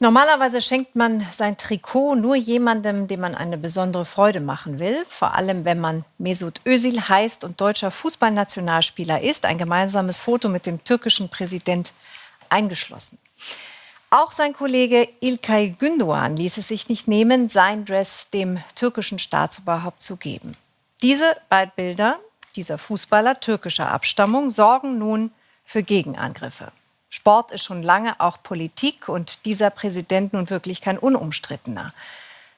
Normalerweise schenkt man sein Trikot nur jemandem, dem man eine besondere Freude machen will. Vor allem, wenn man Mesut Özil heißt und deutscher Fußballnationalspieler ist. Ein gemeinsames Foto mit dem türkischen Präsident eingeschlossen. Auch sein Kollege İlkay Gündoğan ließ es sich nicht nehmen, sein Dress dem türkischen Staatsoberhaupt zu geben. Diese beiden Bilder dieser Fußballer türkischer Abstammung sorgen nun für Gegenangriffe. Sport ist schon lange auch Politik und dieser Präsident nun wirklich kein unumstrittener.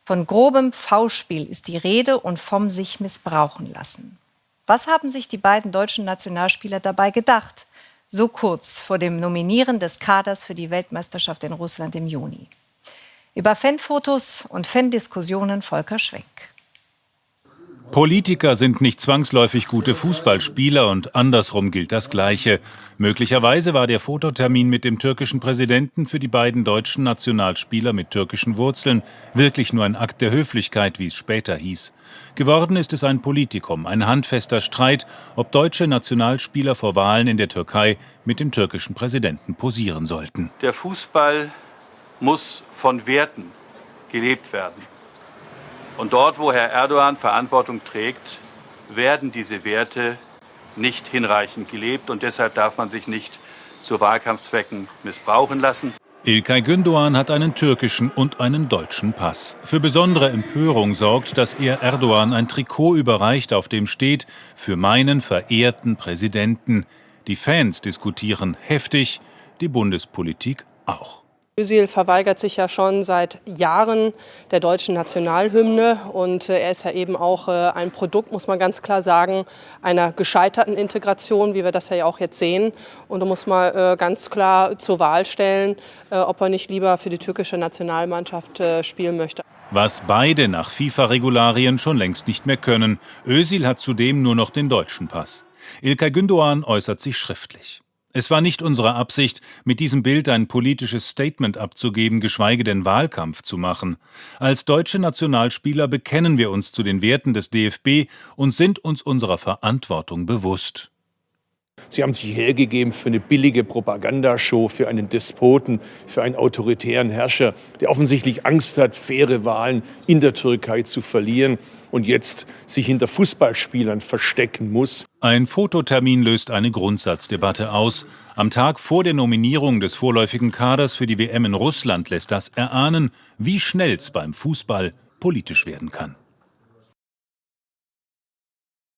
Von grobem V-Spiel ist die Rede und vom sich missbrauchen lassen. Was haben sich die beiden deutschen Nationalspieler dabei gedacht? So kurz vor dem Nominieren des Kaders für die Weltmeisterschaft in Russland im Juni. Über Fanfotos und Fandiskussionen Volker Schwenk. Politiker sind nicht zwangsläufig gute Fußballspieler und andersrum gilt das Gleiche. Möglicherweise war der Fototermin mit dem türkischen Präsidenten für die beiden deutschen Nationalspieler mit türkischen Wurzeln wirklich nur ein Akt der Höflichkeit, wie es später hieß. Geworden ist es ein Politikum, ein handfester Streit, ob deutsche Nationalspieler vor Wahlen in der Türkei mit dem türkischen Präsidenten posieren sollten. Der Fußball muss von Werten gelebt werden. Und dort, wo Herr Erdogan Verantwortung trägt, werden diese Werte nicht hinreichend gelebt. Und deshalb darf man sich nicht zu Wahlkampfzwecken missbrauchen lassen. Ilkay Gündoğan hat einen türkischen und einen deutschen Pass. Für besondere Empörung sorgt, dass er Erdogan ein Trikot überreicht, auf dem steht für meinen verehrten Präsidenten. Die Fans diskutieren heftig, die Bundespolitik auch. Özil verweigert sich ja schon seit Jahren der deutschen Nationalhymne und äh, er ist ja eben auch äh, ein Produkt, muss man ganz klar sagen, einer gescheiterten Integration, wie wir das ja auch jetzt sehen. Und da muss man äh, ganz klar zur Wahl stellen, ob er nicht lieber für die türkische Nationalmannschaft spielen möchte. Was beide nach FIFA-Regularien schon längst nicht mehr können. Özil hat zudem nur noch den deutschen Pass. Ilkay Gündoğan äußert sich schriftlich. Es war nicht unsere Absicht, mit diesem Bild ein politisches Statement abzugeben, geschweige denn Wahlkampf zu machen. Als deutsche Nationalspieler bekennen wir uns zu den Werten des DFB und sind uns unserer Verantwortung bewusst. Sie haben sich hergegeben für eine billige Propagandashow, für einen Despoten, für einen autoritären Herrscher, der offensichtlich Angst hat, faire Wahlen in der Türkei zu verlieren und jetzt sich hinter Fußballspielern verstecken muss. Ein Fototermin löst eine Grundsatzdebatte aus. Am Tag vor der Nominierung des vorläufigen Kaders für die WM in Russland lässt das erahnen, wie schnell es beim Fußball politisch werden kann.